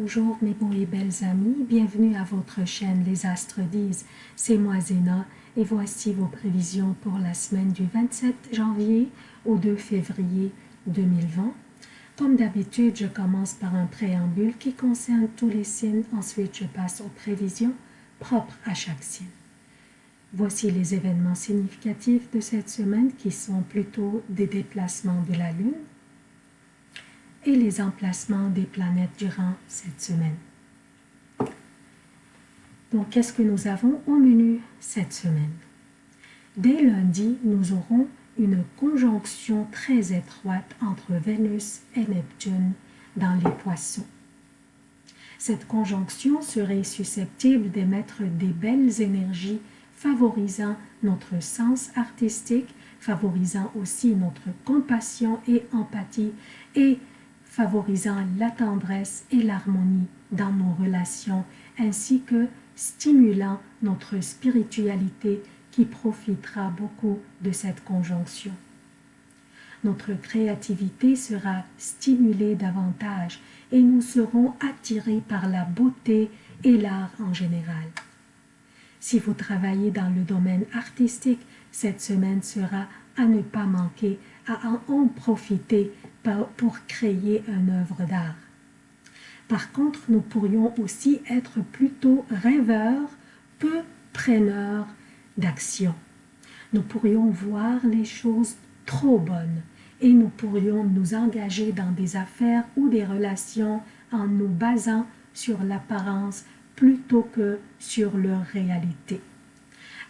Bonjour mes beaux et belles amis, bienvenue à votre chaîne Les Astres disent, c'est moi Zéna et voici vos prévisions pour la semaine du 27 janvier au 2 février 2020. Comme d'habitude, je commence par un préambule qui concerne tous les signes, ensuite je passe aux prévisions propres à chaque signe. Voici les événements significatifs de cette semaine qui sont plutôt des déplacements de la Lune, et les emplacements des planètes durant cette semaine. Donc, qu'est-ce que nous avons au menu cette semaine? Dès lundi, nous aurons une conjonction très étroite entre Vénus et Neptune dans les poissons. Cette conjonction serait susceptible d'émettre des belles énergies favorisant notre sens artistique, favorisant aussi notre compassion et empathie et favorisant la tendresse et l'harmonie dans nos relations, ainsi que stimulant notre spiritualité qui profitera beaucoup de cette conjonction. Notre créativité sera stimulée davantage et nous serons attirés par la beauté et l'art en général. Si vous travaillez dans le domaine artistique, cette semaine sera à ne pas manquer, à en profiter pour créer une œuvre d'art. Par contre, nous pourrions aussi être plutôt rêveurs, peu preneurs d'action. Nous pourrions voir les choses trop bonnes et nous pourrions nous engager dans des affaires ou des relations en nous basant sur l'apparence plutôt que sur leur réalité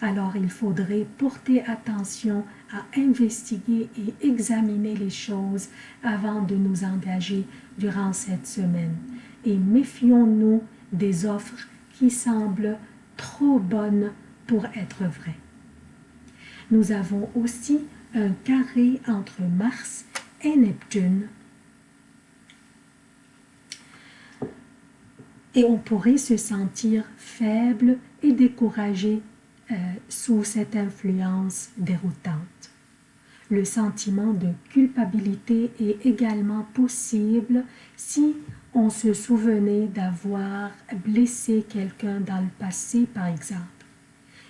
alors il faudrait porter attention à investiguer et examiner les choses avant de nous engager durant cette semaine. Et méfions-nous des offres qui semblent trop bonnes pour être vraies. Nous avons aussi un carré entre Mars et Neptune. Et on pourrait se sentir faible et découragé euh, sous cette influence déroutante. Le sentiment de culpabilité est également possible si on se souvenait d'avoir blessé quelqu'un dans le passé, par exemple.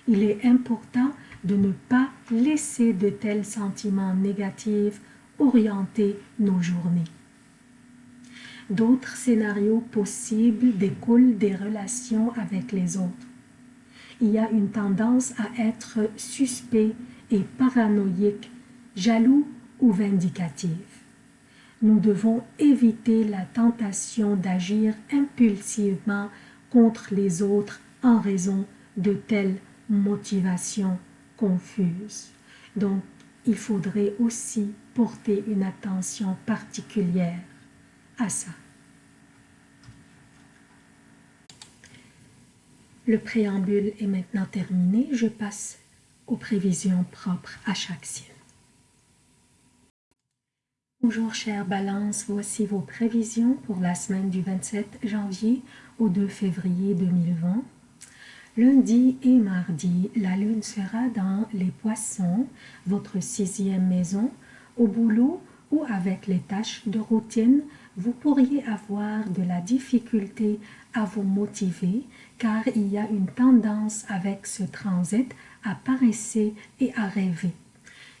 Il est important de ne pas laisser de tels sentiments négatifs orienter nos journées. D'autres scénarios possibles découlent des relations avec les autres il y a une tendance à être suspect et paranoïque, jaloux ou vindicatif. Nous devons éviter la tentation d'agir impulsivement contre les autres en raison de telles motivations confuses. Donc, il faudrait aussi porter une attention particulière à ça. Le préambule est maintenant terminé. Je passe aux prévisions propres à chaque signe. Bonjour chère Balance, voici vos prévisions pour la semaine du 27 janvier au 2 février 2020. Lundi et mardi, la lune sera dans les poissons, votre sixième maison, au boulot ou avec les tâches de routine, vous pourriez avoir de la difficulté à vous motiver car il y a une tendance avec ce transit à paresser et à rêver.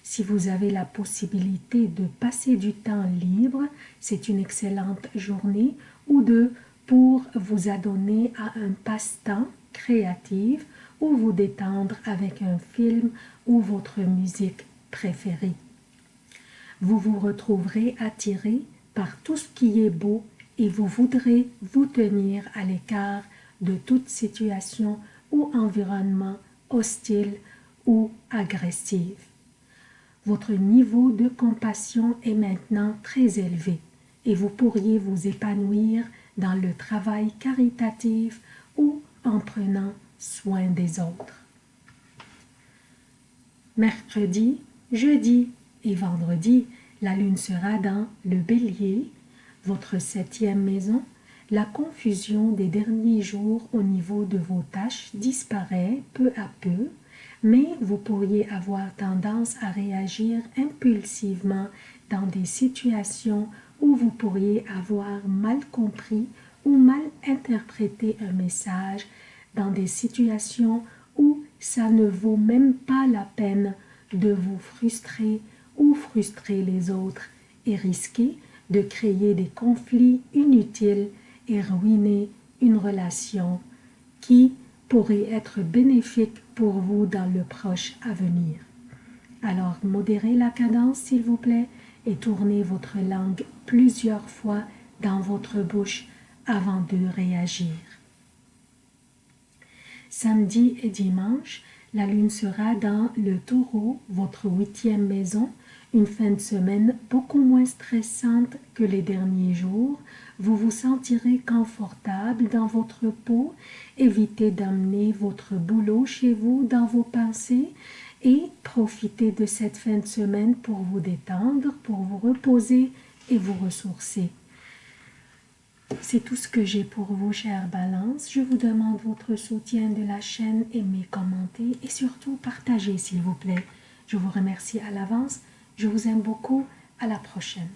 Si vous avez la possibilité de passer du temps libre, c'est une excellente journée ou deux pour vous adonner à un passe-temps créatif ou vous détendre avec un film ou votre musique préférée. Vous vous retrouverez attiré par tout ce qui est beau et vous voudrez vous tenir à l'écart de toute situation ou environnement hostile ou agressif. Votre niveau de compassion est maintenant très élevé et vous pourriez vous épanouir dans le travail caritatif ou en prenant soin des autres. Mercredi, jeudi et vendredi, la lune sera dans le bélier, votre septième maison, la confusion des derniers jours au niveau de vos tâches disparaît peu à peu, mais vous pourriez avoir tendance à réagir impulsivement dans des situations où vous pourriez avoir mal compris ou mal interpréter un message dans des situations où ça ne vaut même pas la peine de vous frustrer ou frustrer les autres et risquer de créer des conflits inutiles et ruiner une relation qui pourrait être bénéfique pour vous dans le proche avenir. Alors modérez la cadence s'il vous plaît et tournez votre langue plusieurs fois dans votre bouche avant de réagir. Samedi et dimanche, la lune sera dans le taureau, votre huitième maison, une fin de semaine beaucoup moins stressante que les derniers jours. Vous vous sentirez confortable dans votre peau. Évitez d'amener votre boulot chez vous dans vos pensées et profitez de cette fin de semaine pour vous détendre, pour vous reposer et vous ressourcer. C'est tout ce que j'ai pour vous, chère Balance. Je vous demande votre soutien de la chaîne, aimez, commentez et surtout partagez, s'il vous plaît. Je vous remercie à l'avance. Je vous aime beaucoup. À la prochaine.